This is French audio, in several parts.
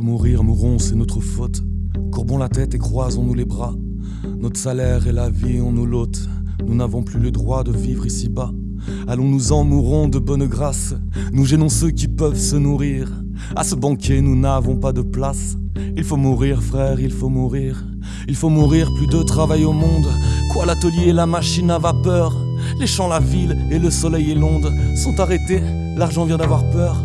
mourrons, c'est notre faute. Courbons la tête et croisons-nous les bras. Notre salaire et la vie, on nous l'ôte. Nous n'avons plus le droit de vivre ici-bas. Allons-nous en mourrons de bonne grâce. Nous gênons ceux qui peuvent se nourrir. À ce banquet, nous n'avons pas de place. Il faut mourir, frère, il faut mourir. Il faut mourir, plus de travail au monde. Quoi, l'atelier, la machine à vapeur? Les champs, la ville et le soleil et l'onde sont arrêtés. L'argent vient d'avoir peur.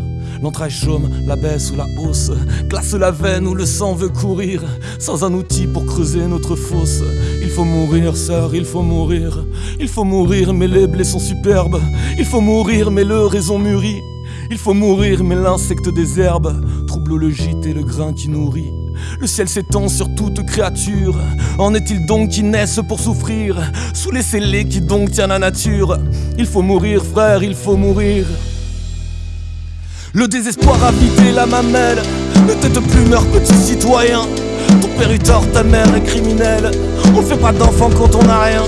L'entraille chaume, la baisse ou la hausse, glace la veine où le sang veut courir, sans un outil pour creuser notre fosse. Il faut mourir, sœur, il faut mourir. Il faut mourir, mais les blés superbes. Il faut mourir, mais le raison mûrit. Il faut mourir, mais l'insecte des herbes trouble le gîte et le grain qui nourrit. Le ciel s'étend sur toute créature. En est-il donc qui naissent pour souffrir? Sous les scellés qui donc tient la nature Il faut mourir, frère, il faut mourir. Le désespoir a vidé la mamelle. Ne tête plus, meurs, petit citoyen. Ton père est tort, ta mère est criminelle. On fait pas d'enfant quand on n'a rien.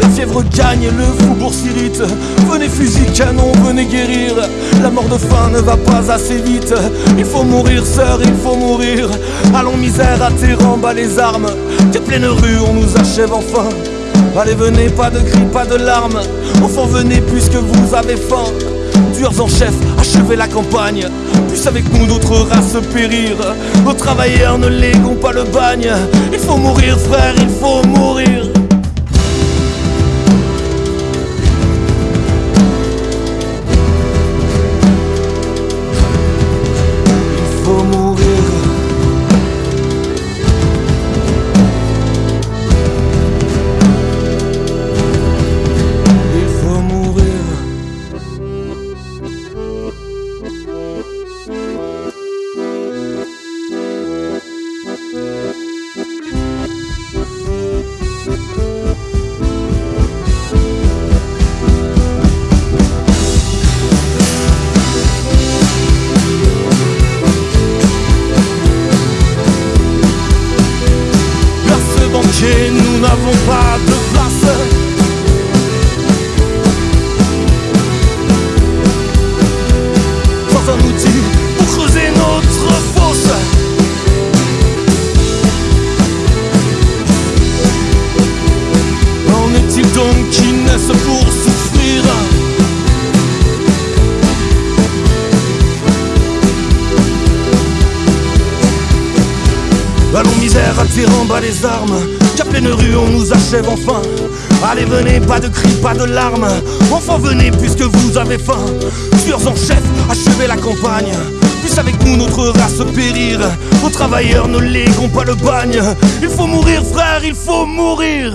La fièvre gagne, le faubourg s'irrite. Venez fusil, canon, venez guérir. La mort de faim ne va pas assez vite. Il faut mourir, sœur, il faut mourir. Allons, misère, tes bas les armes. Tes pleines rues, on nous achève enfin. Allez, venez, pas de cris, pas de larmes. Enfants, venez puisque vous avez faim. Tueurs en chef, achevez la campagne. Puisse avec nous notre race périr. Nos travailleurs ne léguons pas le bagne. Il faut mourir, frère, il faut mourir. Donc qui naissent pour souffrir. Allons misère, attirant bas les armes. Qu'à pleine rue on nous achève enfin. Allez venez, pas de cris, pas de larmes. Enfants venez puisque vous avez faim. Tueurs en chef, achevez la campagne. Puisse avec nous notre race périr. Aux travailleurs ne léguons pas le bagne. Il faut mourir frère, il faut mourir